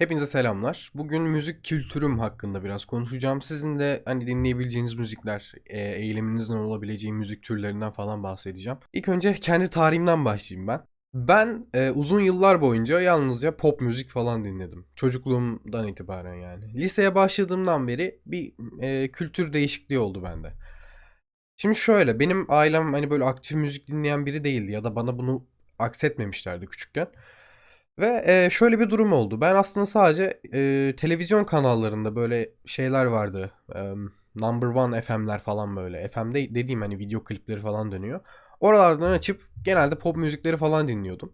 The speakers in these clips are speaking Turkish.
Hepinize selamlar. Bugün müzik kültürüm hakkında biraz konuşacağım. Sizin de hani dinleyebileceğiniz müzikler, e, eğiliminizin olabileceği müzik türlerinden falan bahsedeceğim. İlk önce kendi tarihimden başlayayım ben. Ben e, uzun yıllar boyunca yalnızca pop müzik falan dinledim. Çocukluğumdan itibaren yani. Liseye başladığımdan beri bir e, kültür değişikliği oldu bende. Şimdi şöyle, benim ailem hani böyle aktif müzik dinleyen biri değildi ya da bana bunu aksetmemişlerdi küçükken. Ve e, şöyle bir durum oldu. Ben aslında sadece e, televizyon kanallarında böyle şeyler vardı. E, Number One FM'ler falan böyle. FM'de dediğim hani video klipleri falan dönüyor. Oralardan açıp genelde pop müzikleri falan dinliyordum.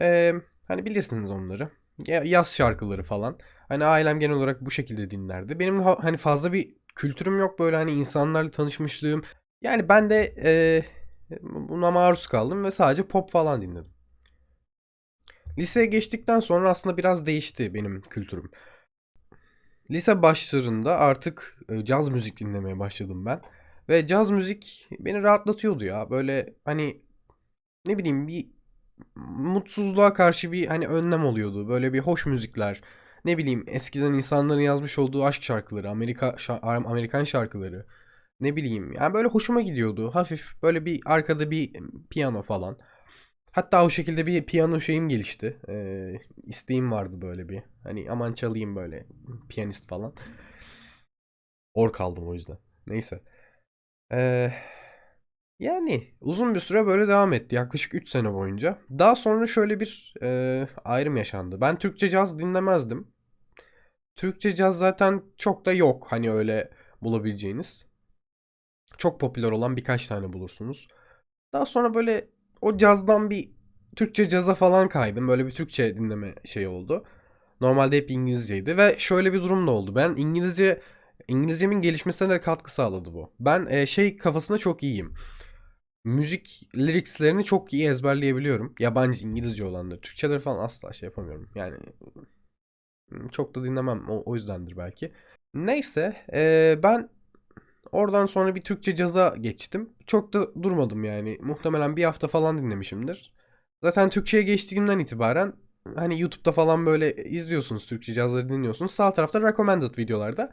E, hani bilirsiniz onları. Ya- Yaz şarkıları falan. Hani ailem genel olarak bu şekilde dinlerdi. Benim ha- hani fazla bir kültürüm yok böyle hani insanlarla tanışmışlığım. Yani ben de e, buna maruz kaldım ve sadece pop falan dinledim. Liseye geçtikten sonra aslında biraz değişti benim kültürüm. Lise başlarında artık e, caz müzik dinlemeye başladım ben. Ve caz müzik beni rahatlatıyordu ya. Böyle hani ne bileyim bir mutsuzluğa karşı bir hani önlem oluyordu. Böyle bir hoş müzikler. Ne bileyim eskiden insanların yazmış olduğu aşk şarkıları, Amerika şa- Amerikan şarkıları. Ne bileyim yani böyle hoşuma gidiyordu. Hafif böyle bir arkada bir piyano falan. Hatta o şekilde bir piyano şeyim gelişti. Ee, isteğim vardı böyle bir. Hani aman çalayım böyle piyanist falan. Or kaldım o yüzden. Neyse. Ee, yani uzun bir süre böyle devam etti. Yaklaşık 3 sene boyunca. Daha sonra şöyle bir e, ayrım yaşandı. Ben Türkçe caz dinlemezdim. Türkçe caz zaten çok da yok. Hani öyle bulabileceğiniz. Çok popüler olan birkaç tane bulursunuz. Daha sonra böyle o cazdan bir Türkçe caza falan kaydım. Böyle bir Türkçe dinleme şey oldu. Normalde hep İngilizceydi ve şöyle bir durum da oldu. Ben İngilizce İngilizcemin gelişmesine de katkı sağladı bu. Ben e, şey kafasında çok iyiyim. Müzik lyricslerini çok iyi ezberleyebiliyorum. Yabancı İngilizce olanları. Türkçeleri falan asla şey yapamıyorum. Yani çok da dinlemem. O, o yüzdendir belki. Neyse e, ben Oradan sonra bir Türkçe caza geçtim. Çok da durmadım yani. Muhtemelen bir hafta falan dinlemişimdir. Zaten Türkçe'ye geçtiğimden itibaren hani YouTube'da falan böyle izliyorsunuz Türkçe cazları dinliyorsunuz. Sağ tarafta recommended videolarda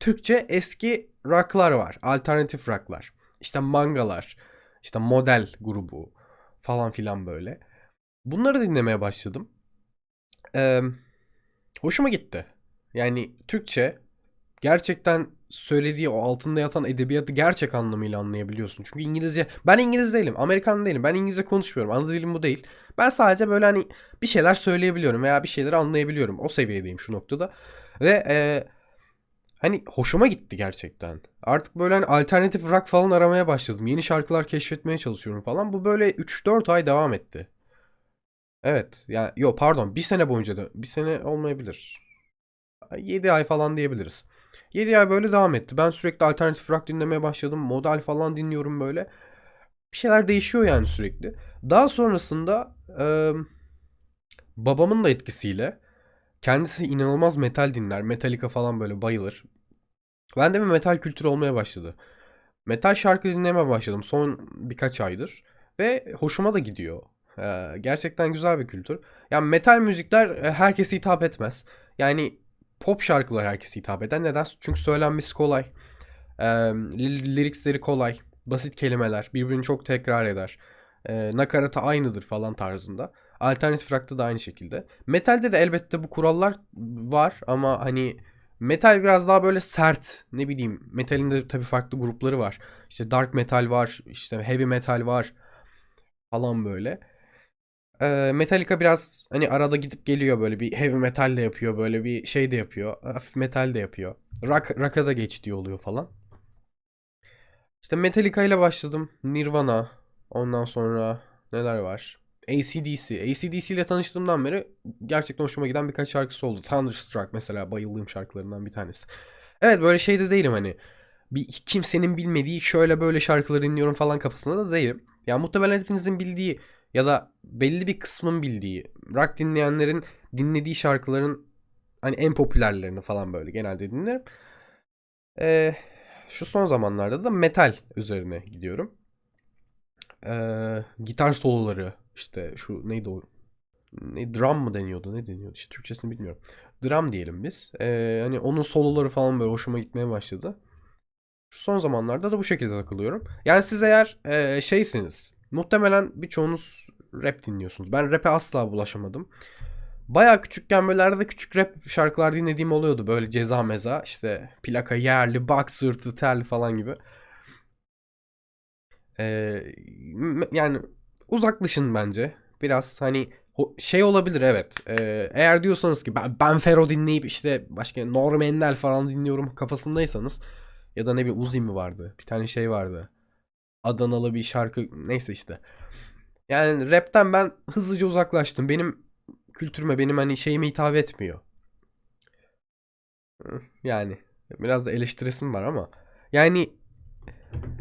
Türkçe eski rock'lar var. Alternatif rock'lar. İşte mangalar. işte model grubu falan filan böyle. Bunları dinlemeye başladım. Ee, hoşuma gitti. Yani Türkçe gerçekten söylediği o altında yatan edebiyatı gerçek anlamıyla anlayabiliyorsun. Çünkü İngilizce ben İngiliz değilim, Amerikan değilim. Ben İngilizce konuşmuyorum. Ana dilim bu değil. Ben sadece böyle hani bir şeyler söyleyebiliyorum veya bir şeyleri anlayabiliyorum. O seviyedeyim şu noktada. Ve e, hani hoşuma gitti gerçekten. Artık böyle hani alternatif rock falan aramaya başladım. Yeni şarkılar keşfetmeye çalışıyorum falan. Bu böyle 3-4 ay devam etti. Evet. Yani yok pardon bir sene boyunca da bir sene olmayabilir. 7 ay falan diyebiliriz. 7 ay böyle devam etti. Ben sürekli alternatif rock dinlemeye başladım. Modal falan dinliyorum böyle. Bir şeyler değişiyor yani sürekli. Daha sonrasında e, babamın da etkisiyle kendisi inanılmaz metal dinler. Metallica falan böyle bayılır. Ben de bir metal kültürü olmaya başladı. Metal şarkı dinlemeye başladım son birkaç aydır. Ve hoşuma da gidiyor. Ee, gerçekten güzel bir kültür. Yani metal müzikler herkese hitap etmez. Yani pop şarkılar herkese hitap eden. Neden? Çünkü söylenmesi kolay. E, lirikleri kolay. Basit kelimeler. Birbirini çok tekrar eder. E, nakaratı aynıdır falan tarzında. Alternatif rock'ta da aynı şekilde. Metalde de elbette bu kurallar var ama hani metal biraz daha böyle sert. Ne bileyim metalin de tabii farklı grupları var. İşte dark metal var, işte heavy metal var falan böyle. Ee, Metallica biraz hani arada gidip geliyor böyle bir heavy metal de yapıyor böyle bir şey de yapıyor. Hafif metal de yapıyor. Rock, rock'a da geçtiği oluyor falan. İşte Metallica ile başladım. Nirvana. Ondan sonra neler var? ACDC. ACDC ile tanıştığımdan beri gerçekten hoşuma giden birkaç şarkısı oldu. Thunderstruck mesela bayıldığım şarkılarından bir tanesi. Evet böyle şeyde değilim hani. Bir kimsenin bilmediği şöyle böyle şarkıları dinliyorum falan kafasında da değilim. Ya muhtemelen hepinizin bildiği ya da belli bir kısmın bildiği rock dinleyenlerin dinlediği şarkıların hani en popülerlerini falan böyle genelde dinlerim. Ee, şu son zamanlarda da metal üzerine gidiyorum. Ee, gitar soloları işte şu neydi o ne drum mı deniyordu ne deniyordu işte Türkçesini bilmiyorum. Drum diyelim biz. Ee, hani onun soloları falan böyle hoşuma gitmeye başladı. Şu son zamanlarda da bu şekilde takılıyorum. Yani siz eğer e, şeysiniz. Muhtemelen birçoğunuz rap dinliyorsunuz. Ben rap'e asla bulaşamadım. Baya küçükken böyle arada küçük rap şarkılar dinlediğim oluyordu. Böyle ceza meza işte plaka yerli, bak sırtı, tel falan gibi. Ee, yani uzaklaşın bence. Biraz hani şey olabilir evet. Ee, eğer diyorsanız ki ben, ben Fero dinleyip işte başka Norm Enel falan dinliyorum kafasındaysanız ya da ne bileyim Uzi mi vardı? Bir tane şey vardı. Adanalı bir şarkı neyse işte. Yani rapten ben hızlıca uzaklaştım. Benim kültürüme benim hani şeyime hitap etmiyor. Yani biraz da eleştiresim var ama yani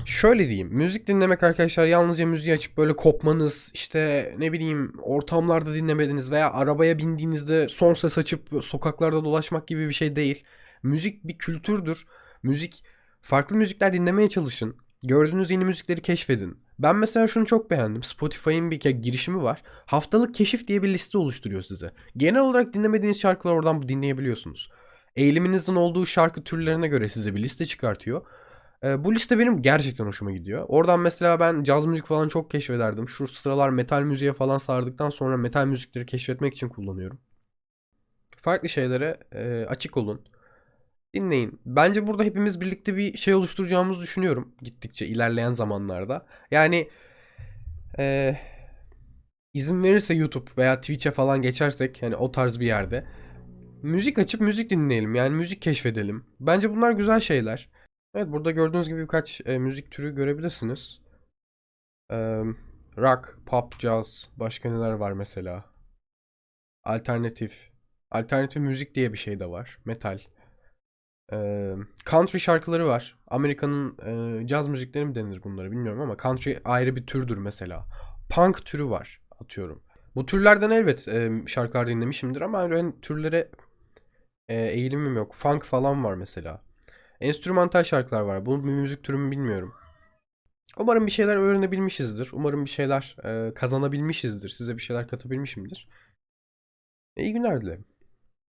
şöyle diyeyim. Müzik dinlemek arkadaşlar yalnızca müziği açıp böyle kopmanız işte ne bileyim ortamlarda dinlemediniz veya arabaya bindiğinizde son ses açıp sokaklarda dolaşmak gibi bir şey değil. Müzik bir kültürdür. Müzik farklı müzikler dinlemeye çalışın. Gördüğünüz yeni müzikleri keşfedin. Ben mesela şunu çok beğendim. Spotify'ın bir girişimi var. Haftalık keşif diye bir liste oluşturuyor size. Genel olarak dinlemediğiniz şarkıları oradan dinleyebiliyorsunuz. Eğiliminizin olduğu şarkı türlerine göre size bir liste çıkartıyor. Ee, bu liste benim gerçekten hoşuma gidiyor. Oradan mesela ben caz müzik falan çok keşfederdim. Şu sıralar metal müziğe falan sardıktan sonra metal müzikleri keşfetmek için kullanıyorum. Farklı şeylere e, açık olun. Dinleyin. Bence burada hepimiz birlikte bir şey oluşturacağımızı düşünüyorum. Gittikçe ilerleyen zamanlarda. Yani e, izin verirse YouTube veya Twitch'e falan geçersek hani o tarz bir yerde müzik açıp müzik dinleyelim. Yani müzik keşfedelim. Bence bunlar güzel şeyler. Evet burada gördüğünüz gibi birkaç e, müzik türü görebilirsiniz. E, rock, pop, jazz, başka neler var mesela? Alternatif. Alternatif müzik diye bir şey de var. Metal. E, country şarkıları var. Amerika'nın e, caz müzikleri mi denir bunları bilmiyorum ama country ayrı bir türdür mesela. Punk türü var atıyorum. Bu türlerden elbet e, şarkılar dinlemişimdir ama öyle türlere e, eğilimim yok. Funk falan var mesela. Enstrümantal şarkılar var. Bu bir müzik türü mü bilmiyorum. Umarım bir şeyler öğrenebilmişizdir. Umarım bir şeyler e, kazanabilmişizdir. Size bir şeyler katabilmişimdir. İyi günler dilerim.